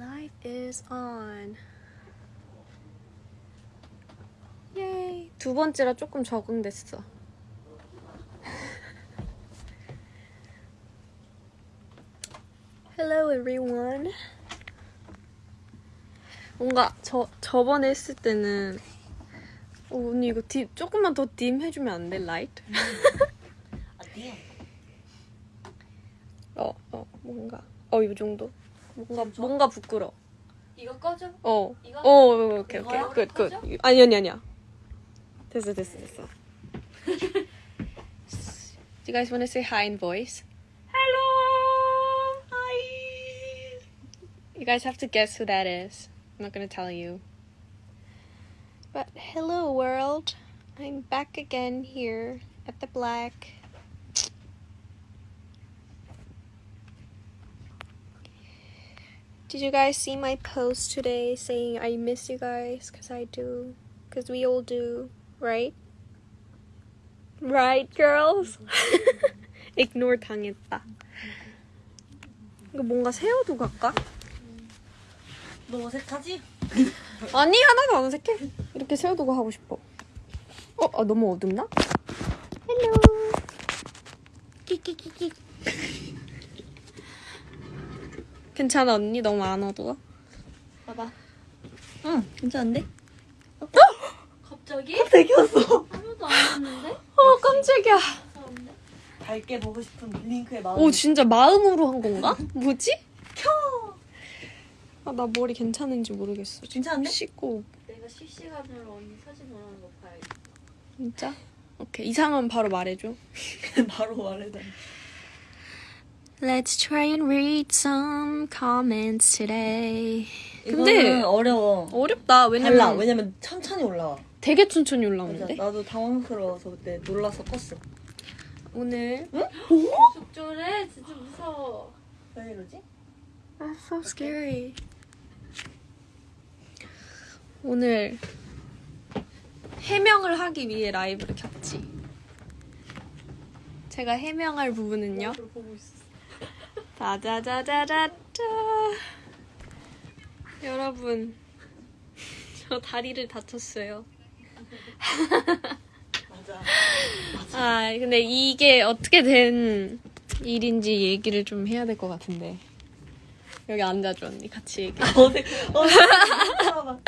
Live is on. 예이. 두 번째라 조금 적응됐어. Hello everyone. 뭔가 저 저번에 했을 때는 어, 언니 이거 딥 조금만 더딤 해주면 안 돼? 라이트? 어디요? 어, 어, 뭔가 어, 이 정도? 뭔가 지금 좋아? 뭔가 부끄러. 이거 꺼줘? 어. 이거? 어, 오케이, 오케이. 이거야? 굿, 굿. 꺼져? 아니, 아니, 아니야. 됐어, 됐어, 됐어. Do you guys want to say hi in voice? Hello. Hi. You guys have to guess who that is. I'm not gonna tell you. But hello, world. I'm back again here at the black. Did you guys see my post today saying I miss you guys? Because I do. Because we all do, right? Right, girls? Ignore 당했다. 이거 뭔가 세워도 갈까? 너 어색하지? 아니 하나도 안 어색해 이렇게 세워두고 하고 싶어 어? 아, 너무 어둡나? hello 끼끼끼끼 괜찮아 언니? 너무 안 어두워? 봐봐. 응, 괜찮은데? 갑자기? 되겠어. 아무도 안 했는데? 어 깜짝이야? 밝게 보고 싶은 링크의 마음. 오 진짜 마음으로 한 건가? 뭐지? 아, 나 머리 괜찮은지 모르겠어 괜찮은데? 씻고 내가 실시간으로 언니 사진 올라오는 거 봐야겠다. 진짜? 오케이 이상은 바로 말해줘 바로 말해다. Let's try and read some comments today 근데- 어려워. 어렵다 왜냐면 달라. 왜냐면 천천히 올라와. 되게 천천히 맞아. 올라오는데 나도 당황스러워서 그때 놀라서 껐어. 오늘 계속 저래? 진짜 무서워. 왜 이러지? That's so scary. 오늘 해명을 하기 위해 라이브를 켰지. 제가 해명할 부분은요. 보고 있어. 짜자자자자자. 여러분, 저 다리를 다쳤어요. 맞아. 아, 근데 이게 어떻게 된 일인지 얘기를 좀 해야 될 것 같은데. 여기 앉아줘, 언니. 같이 얘기. 어색. 어색. 살아봐.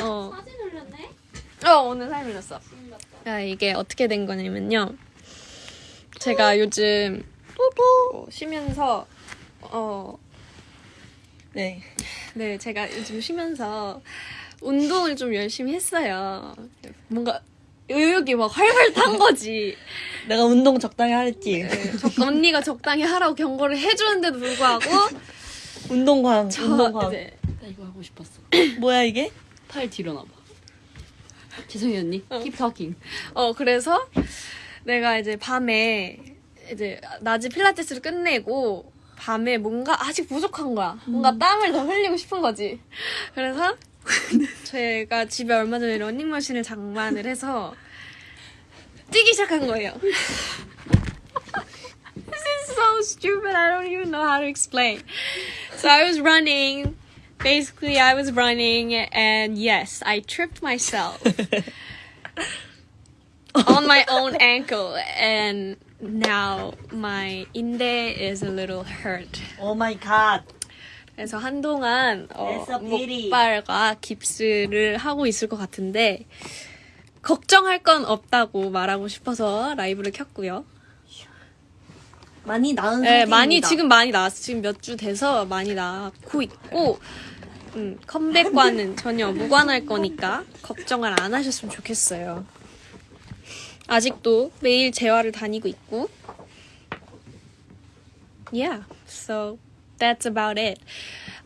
어. 사진 올렸네? 어, 오늘 사진 올렸어. 아, 이게 어떻게 된 거냐면요. 제가 요즘 어, 쉬면서 어, 네. 네, 제가 요즘 쉬면서 운동을 좀 열심히 했어요. 뭔가 의욕이 막 활활 탄 거지. 내가 운동 적당히 하랬지. 네, 적- 언니가 적당히 하라고 경고를 해주는데도 불구하고 운동광. 저 운동광. 이제 나 이거 하고 싶었어. 뭐야 이게? 팔 뒤로 나봐. 죄송해요 언니. Keep talking. 어 그래서 내가 이제 밤에 이제 낮에 필라테스를 끝내고 밤에 뭔가 아직 부족한 거야. 뭔가 땀을 더 흘리고 싶은 거지. 그래서 제가 집에 얼마 전에 러닝머신을 장만을 해서 뛰기 시작한 거예요. This is so stupid. I don't even know how to explain. So I was running. Basically, I was running, and yes, I tripped myself. on my own ankle and now my in데 is a little hurt. 오 마이 갓. 그래서 한동안 어. 목발과 깁스를 하고 있을 것 같은데 걱정할 건 없다고 말하고 싶어서 라이브를 켰고요. 많이 나은 네, 상태입니다. 많이 지금 많이 나왔어. 지금 몇 주 돼서 많이 나고 있고 음, 컴백과는 전혀 무관할 거니까 걱정을 안 하셨으면 좋겠어요. 아직도 매일 재활을 다니고 있고 Yeah, so that's about it.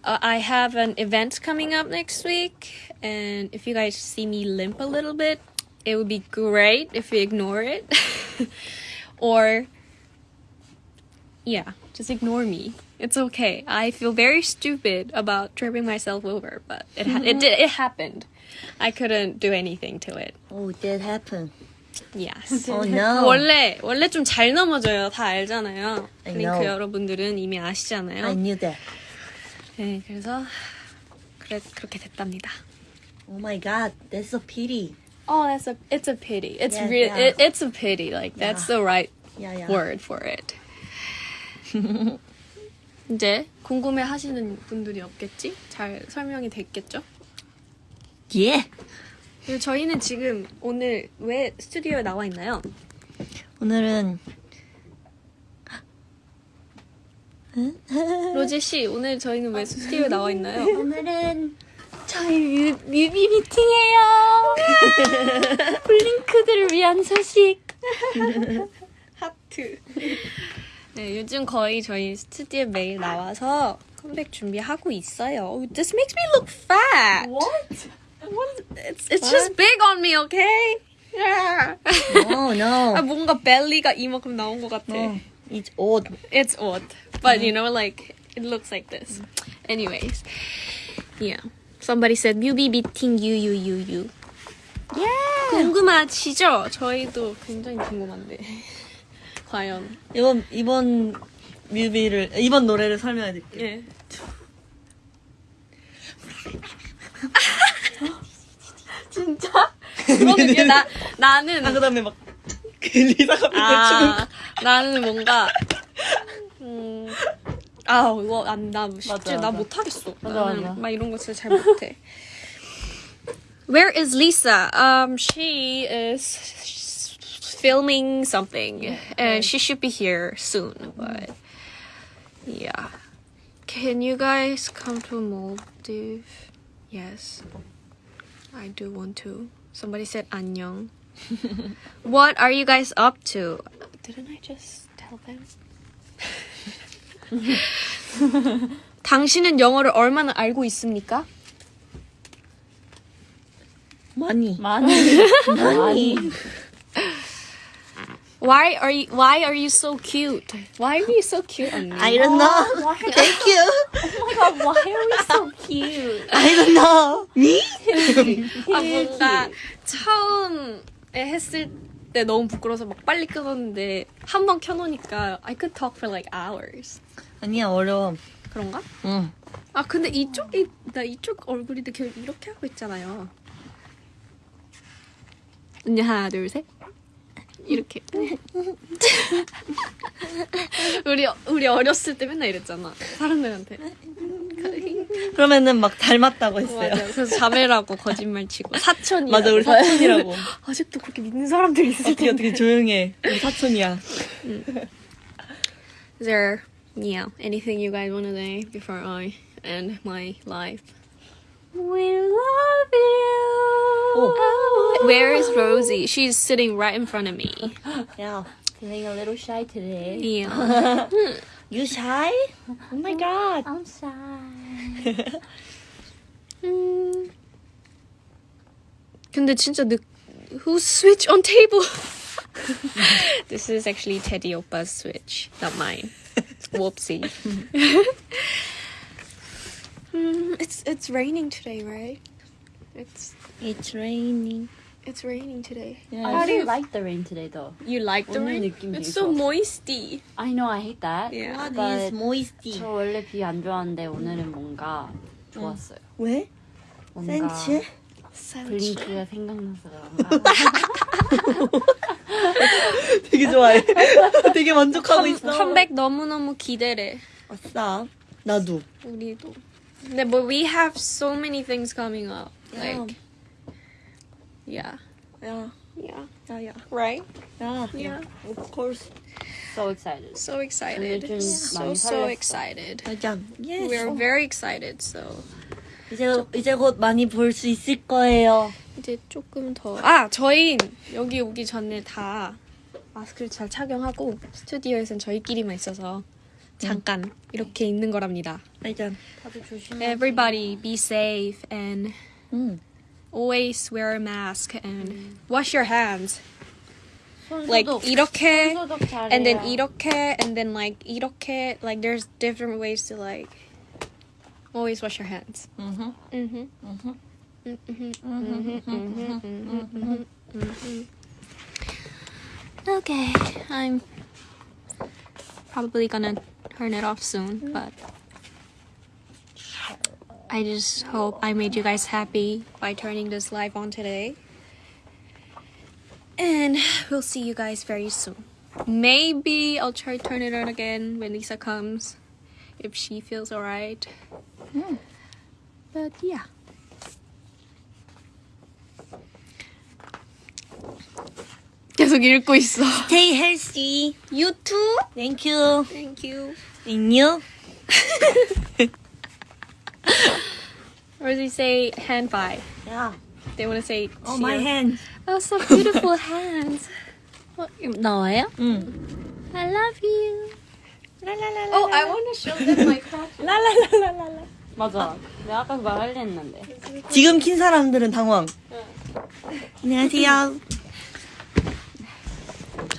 Uh, I have an event coming up next week, and if you guys see me limp a little bit, it would be great if you ignore it. or yeah, just ignore me. It's okay. I feel very stupid about tripping myself over, but it ha- it did it happened. I couldn't do anything to it. Oh, that happened. Yes. Oh no. 원래 원래 좀 잘 넘어져요. 다 알잖아요. I 링크. 여러분들은 이미 I 아시잖아요. knew that. 네, 그래서 그래 그렇게 됐답니다. Oh my god, that's a pity. Oh, that's a it's a pity. It's Yeah, real. yeah. It, it's a pity. Like that's the right Yeah, yeah. word for it. 이제 궁금해 하시는 분들이 없겠지? 잘 설명이 됐겠죠? 예. 그리고 저희는 지금 오늘 왜 스튜디오에 나와 있나요? 오늘은 로제 씨, 오늘 저희는 왜 스튜디오에 나와 있나요? 오늘은 저희 뮤, 뮤비 미팅이에요. 블링크들을 위한 소식. 하트. 네, 요즘 거의 저희 스튜디오에 매일 나와서 컴백 준비하고 있어요. Oh, this makes me look fat. What? It's it's just big on me, okay? Yeah. No, no. 아 뭔가 벨리가 이만큼 나온 것 같아. no. It's odd. It's odd, but you know, like it looks like this. Anyways, yeah. Somebody said 뮤비 미팅 유유유유. Yeah. 궁금하시죠? 저희도 굉장히 궁금한데. 과연. 이번 이번 뮤비를 이번 노래를 설명해 드릴게요. 예. 그거는 얘 나, 나는 아 그다음에 막 리사가 아, 나는 뭔가 음, 아 이거 안나 쉽지 맞아, 나 맞아. 못하겠어. 맞아, 나는 맞아. 막 이런 거 진짜 잘 못해. Where is Lisa? Um, she is filming something, and she should be here soon. But yeah, can you guys come to Maldives? Yes, I do want to. Somebody said 안녕. What are you guys up to? Didn't I just tell them? 당신은 영어를 얼마나 알고 있습니까? 많이 많이. 많이. Why are you Why are you so cute? Why are you so cute? 언니? I don't know. Thank you. Oh my god, why are we so cute? I don't know. Me? 아 뭔가 처음에 했을 때 너무 부끄러워서 막 빨리 끊었는데 한 번 켜놓으니까 I could talk for like hours. 아니야 어려워. 그런가? 응. 아 근데 이쪽이 나 이쪽 계속 이렇게 하고 있잖아요. 언니 하나 둘 셋. 이렇게. 우리 우리 어렸을 때 맨날 이랬잖아. 사람들한테. 그러면은 막 닮았다고 했어요. 맞아. 그래서 자매라고 거짓말 치고 사촌이. 맞아 우리 사촌이라고. 아직도 그렇게 믿는 사람들이 있을 어떻게 텐데. 어떻게 조용해. 우리 사촌이야. Is there, yeah, anything you guys want to say before I end my life? We love you. Oh. Where is Rosie? She's sitting right in front of me. 야, Feeling a little shy today. Yeah. you shy? Oh my god. I'm shy. 음. 근데 진짜 늦 Who switch on table? this is actually Teddy Oppa's switch, not mine. Whoopsie. Mm, it's it's raining today, right? It's It's raining. it's raining today. I Yeah. do really you- like the rain today though. You like the 오늘 rain? 느낌 It's 되게 so 좋았어. moisty. I know I hate that. Yeah. What but is moisty? 저 원래 비 안 좋아하는데 오늘은 뭔가 좋았어요. 왜? 뭔가 센치? 블링크가 생각나서 그런가. 되게 좋아해. 되게 만족하고 있어. 컴백 너무 너무 기대래. 아싸. 나도. 우리도. 근데 but we have so many things coming up. Like yeah. 야, Yeah. 야, 야. Right? 야. Yeah. Of course. So excited. So excited. 요즘 So so excited. 맞아. Yes. We're very excited. So 이제 이제 곧 많이 볼 수 있을 거예요. 이제 조금 더. 아, 저희 여기 오기 전에 다 마스크를 잘 착용하고 스튜디오에선 저희끼리만 있어서 잠깐 이렇게 있는 거랍니다. 맞아. 다들 조심해. Everybody be safe and 응. always wear a mask and wash your hands. 손 Like 소독. 이렇게 손 소독 잘해요. and then 이렇게 and then like 이렇게 like there's different ways to like always wash your hands. 응. Mhm. 응. Mhm. Mhm. Mhm. Mhm. Mhm. Okay, I'm probably gonna turn it off soon, but I just hope I made you guys happy by turning this live on today. And we'll see you guys very soon. Maybe I'll try turn it on again when Lisa comes. If she feels alright. Hmm. But yeah. 계속 읽고 있어. Stay healthy. You too. Thank you. Thank you. And you? Or does he say hand five? Yeah. They want to say. Oh, my cheer. hand. Oh, so beautiful hands. 어, 나와요? 응. I love you. 라라라라. Oh, I want to show them my crotch. 라라라라라라. 맞아. 내가 아까 말하려 했는데. 지금 킨 사람들은 당황. 안녕하세요.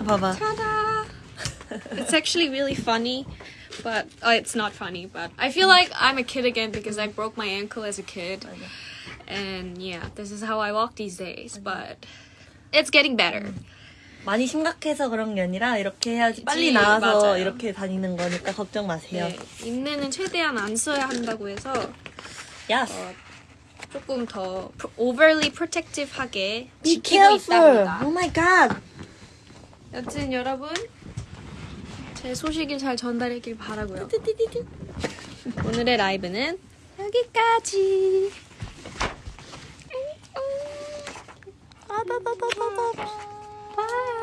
저 봐봐. It's actually really funny, but uh, it's not funny. But I feel like I'm a kid again because I broke my ankle as a kid, and yeah, this is how I walk these days. But it's getting better. 많이 심각해서 그런 게 아니라 이렇게 해야지 빨리 나와서 맞아요. 이렇게 다니는 거니까 걱정 마세요. 네, 인내는 최대한 안 써야 한다고 해서 야. 조금 더 overly protective하게 Be 지키고 careful. 있답니다. Oh my god. 여튼 여러분 제 소식을 잘 전달했길 바라고요. 오늘의 라이브는 여기까지. 바이.